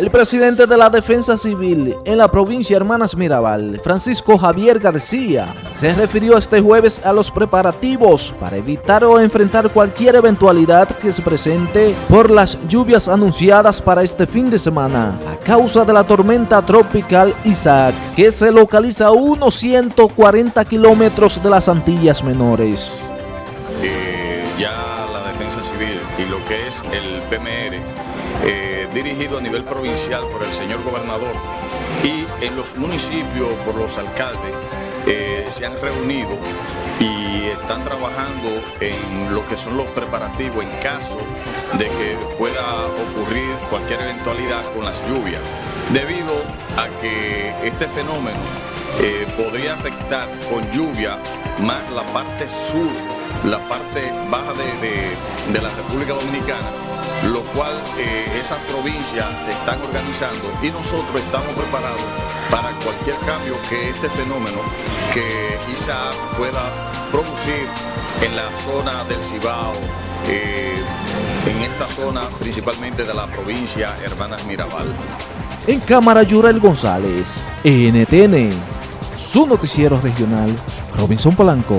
El presidente de la Defensa Civil en la provincia Hermanas Mirabal, Francisco Javier García, se refirió este jueves a los preparativos para evitar o enfrentar cualquier eventualidad que se presente por las lluvias anunciadas para este fin de semana a causa de la tormenta tropical Isaac, que se localiza a unos 140 kilómetros de las Antillas Menores. Eh, ya Civil y lo que es el PMR eh, dirigido a nivel provincial por el señor gobernador y en los municipios por los alcaldes eh, se han reunido y están trabajando en lo que son los preparativos en caso de que pueda ocurrir cualquier eventualidad con las lluvias, debido a que este fenómeno eh, podría afectar con lluvia más la parte sur, la parte baja de, de la República Dominicana, lo cual eh, esas provincias se están organizando y nosotros estamos preparados para cualquier cambio que este fenómeno que quizá pueda producir en la zona del Cibao, eh, en esta zona principalmente de la provincia Hermanas Mirabal. En Cámara Yurel González, NTN, su noticiero regional, Robinson Polanco.